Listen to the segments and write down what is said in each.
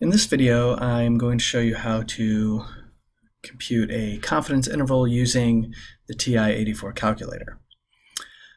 In this video, I'm going to show you how to compute a confidence interval using the TI-84 calculator.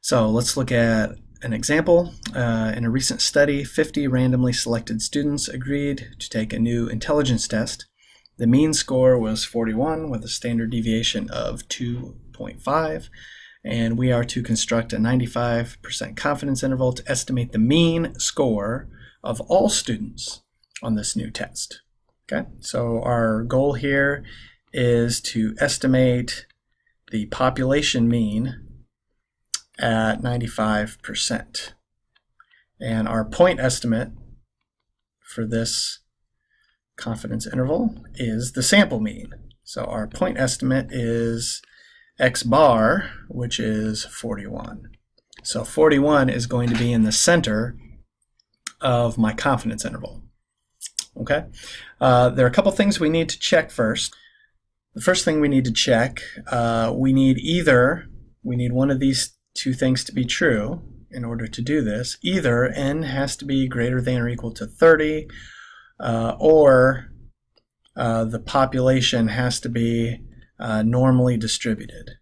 So let's look at an example. Uh, in a recent study, 50 randomly selected students agreed to take a new intelligence test. The mean score was 41 with a standard deviation of 2.5 and we are to construct a 95% confidence interval to estimate the mean score of all students on this new test. Okay, so our goal here is to estimate the population mean at 95%. And our point estimate for this confidence interval is the sample mean. So our point estimate is x bar, which is 41. So 41 is going to be in the center of my confidence interval. Okay, uh, there are a couple things we need to check first. The first thing we need to check, uh, we need either, we need one of these two things to be true in order to do this. Either n has to be greater than or equal to 30, uh, or uh, the population has to be uh, normally distributed.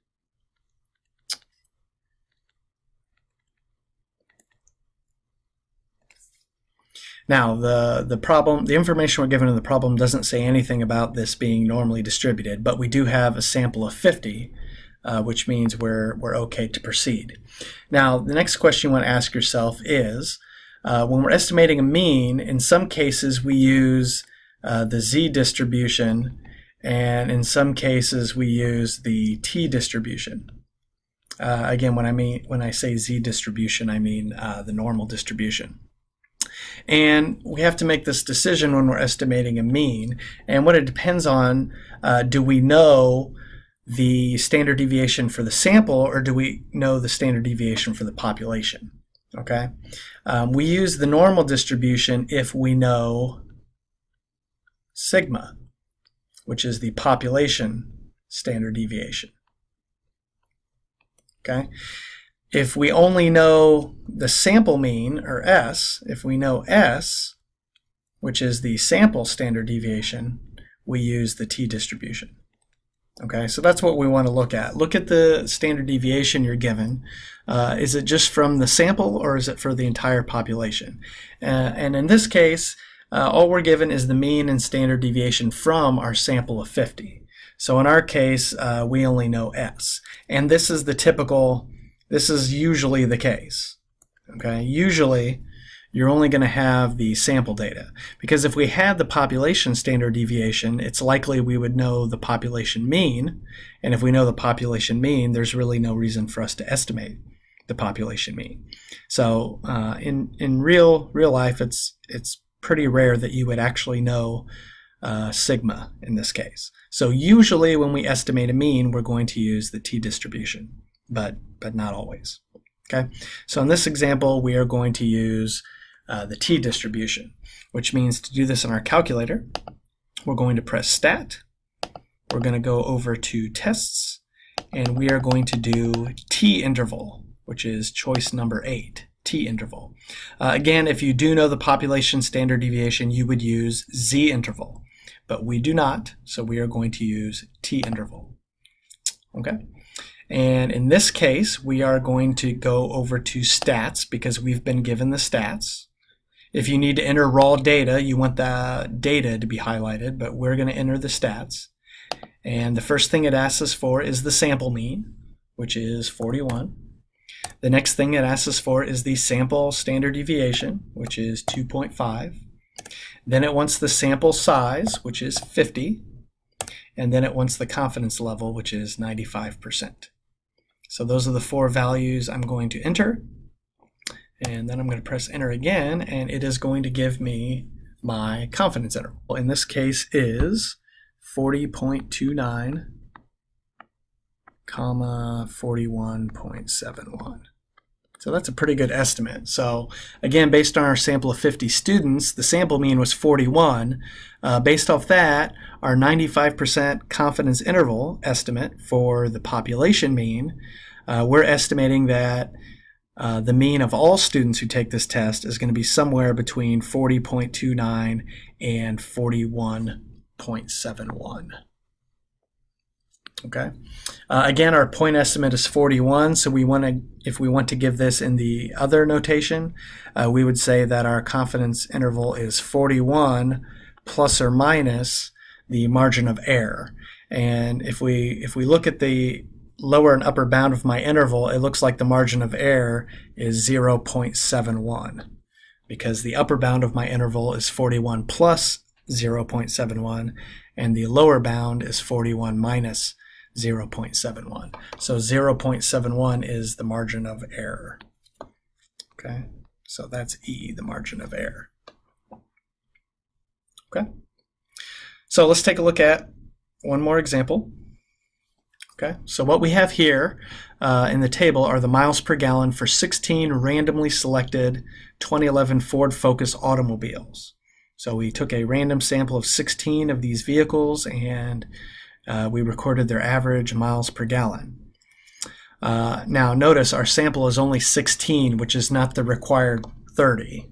Now, the, the problem, the information we're given in the problem doesn't say anything about this being normally distributed, but we do have a sample of 50, uh, which means we're, we're okay to proceed. Now, the next question you want to ask yourself is, uh, when we're estimating a mean, in some cases we use uh, the z distribution, and in some cases we use the t distribution. Uh, again, when I mean when I say z distribution, I mean uh, the normal distribution. And we have to make this decision when we're estimating a mean. And what it depends on, uh, do we know the standard deviation for the sample or do we know the standard deviation for the population? Okay, um, we use the normal distribution if we know sigma, which is the population standard deviation. Okay, if we only know the sample mean, or S, if we know S, which is the sample standard deviation, we use the t-distribution. Okay, so that's what we want to look at. Look at the standard deviation you're given. Uh, is it just from the sample or is it for the entire population? Uh, and in this case, uh, all we're given is the mean and standard deviation from our sample of 50. So in our case, uh, we only know S. And this is the typical this is usually the case. Okay, usually you're only going to have the sample data because if we had the population standard deviation, it's likely we would know the population mean, and if we know the population mean, there's really no reason for us to estimate the population mean. So uh, in in real real life, it's it's pretty rare that you would actually know uh, sigma in this case. So usually when we estimate a mean, we're going to use the t-distribution but, but not always. Okay, so in this example, we are going to use uh, the t-distribution, which means to do this in our calculator, we're going to press stat, we're going to go over to tests, and we are going to do t-interval, which is choice number 8, t-interval. Uh, again, if you do know the population standard deviation, you would use z-interval, but we do not, so we are going to use t-interval. Okay. And in this case, we are going to go over to stats because we've been given the stats. If you need to enter raw data, you want the data to be highlighted, but we're going to enter the stats. And the first thing it asks us for is the sample mean, which is 41. The next thing it asks us for is the sample standard deviation, which is 2.5. Then it wants the sample size, which is 50. And then it wants the confidence level, which is 95%. So those are the four values I'm going to enter. And then I'm going to press enter again, and it is going to give me my confidence interval. In this case is 40.29 comma 41.71. So that's a pretty good estimate. So again, based on our sample of 50 students, the sample mean was 41. Uh, based off that, our 95% confidence interval estimate for the population mean, uh, we're estimating that uh, the mean of all students who take this test is going to be somewhere between 40.29 and 41.71. Okay. Uh, again, our point estimate is 41, so we want to, if we want to give this in the other notation, uh, we would say that our confidence interval is 41 plus or minus the margin of error. And if we if we look at the lower and upper bound of my interval, it looks like the margin of error is 0.71 because the upper bound of my interval is 41 plus 0.71 and the lower bound is 41 minus 0.71. So 0.71 is the margin of error. Okay, so that's E, the margin of error. Okay, so let's take a look at one more example. Okay, so what we have here uh, in the table are the miles per gallon for 16 randomly selected 2011 Ford Focus automobiles. So we took a random sample of 16 of these vehicles and uh, we recorded their average miles per gallon. Uh, now notice our sample is only 16, which is not the required 30.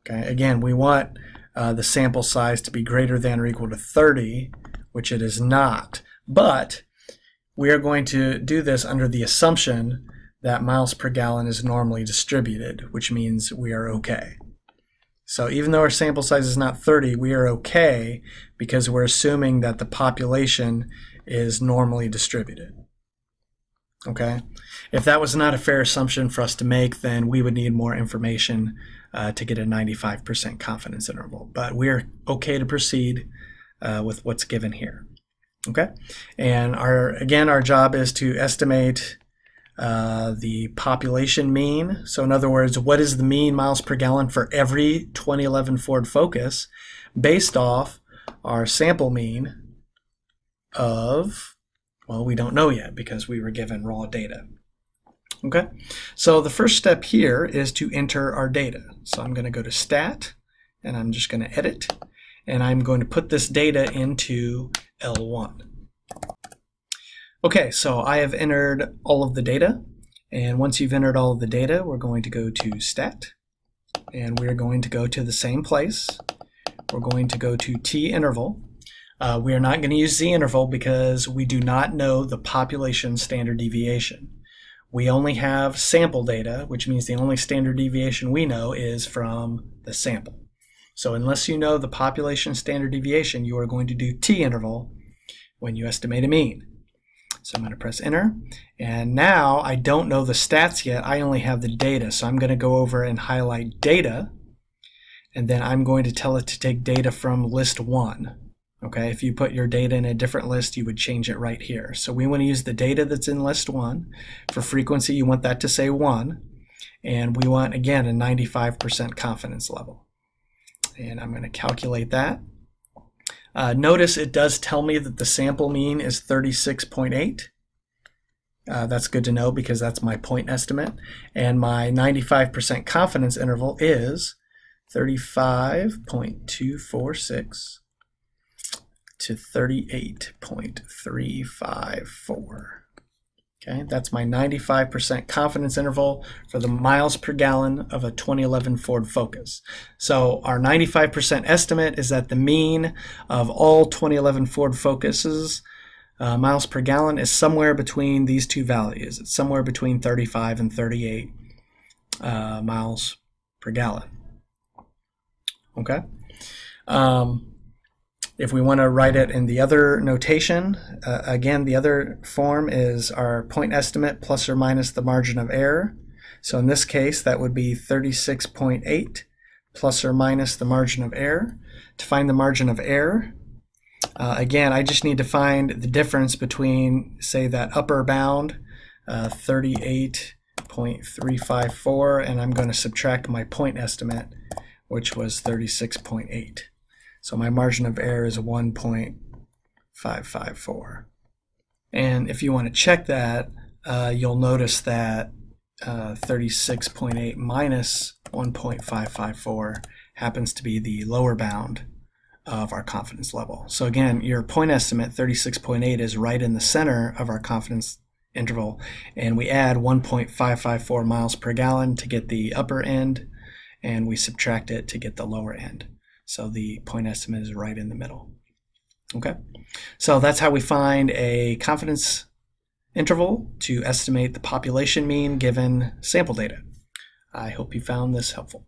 Okay, again, we want uh, the sample size to be greater than or equal to 30, which it is not. But we are going to do this under the assumption that miles per gallon is normally distributed, which means we are okay. So even though our sample size is not 30, we are okay because we're assuming that the population is normally distributed. Okay? If that was not a fair assumption for us to make, then we would need more information uh, to get a 95% confidence interval. But we're okay to proceed uh, with what's given here. Okay? And our again, our job is to estimate uh, the population mean. So in other words, what is the mean miles per gallon for every 2011 Ford Focus based off our sample mean of, well, we don't know yet because we were given raw data. Okay, so the first step here is to enter our data. So I'm going to go to Stat, and I'm just going to edit, and I'm going to put this data into L1. Okay, so I have entered all of the data, and once you've entered all of the data, we're going to go to Stat, and we're going to go to the same place. We're going to go to T interval. Uh, we are not going to use Z interval because we do not know the population standard deviation. We only have sample data, which means the only standard deviation we know is from the sample. So unless you know the population standard deviation, you are going to do T interval when you estimate a mean. So I'm going to press enter. And now I don't know the stats yet. I only have the data. So I'm going to go over and highlight data. And then I'm going to tell it to take data from list one. Okay, if you put your data in a different list, you would change it right here. So we want to use the data that's in list one. For frequency, you want that to say one. And we want, again, a 95% confidence level. And I'm going to calculate that. Uh, notice it does tell me that the sample mean is 36.8. Uh, that's good to know because that's my point estimate. And my 95% confidence interval is 35.246 to 38.354. Okay, that's my 95% confidence interval for the miles per gallon of a 2011 Ford Focus. So our 95% estimate is that the mean of all 2011 Ford Focuses uh, miles per gallon is somewhere between these two values. It's somewhere between 35 and 38 uh, miles per gallon. Okay. Um, if we want to write it in the other notation, uh, again, the other form is our point estimate plus or minus the margin of error. So in this case, that would be 36.8 plus or minus the margin of error. To find the margin of error, uh, again, I just need to find the difference between, say, that upper bound, uh, 38.354, and I'm going to subtract my point estimate, which was 36.8. So my margin of error is 1.554. And if you want to check that, uh, you'll notice that uh, 36.8 minus 1.554 happens to be the lower bound of our confidence level. So again, your point estimate, 36.8, is right in the center of our confidence interval, and we add 1.554 miles per gallon to get the upper end, and we subtract it to get the lower end. So the point estimate is right in the middle. Okay, so that's how we find a confidence interval to estimate the population mean given sample data. I hope you found this helpful.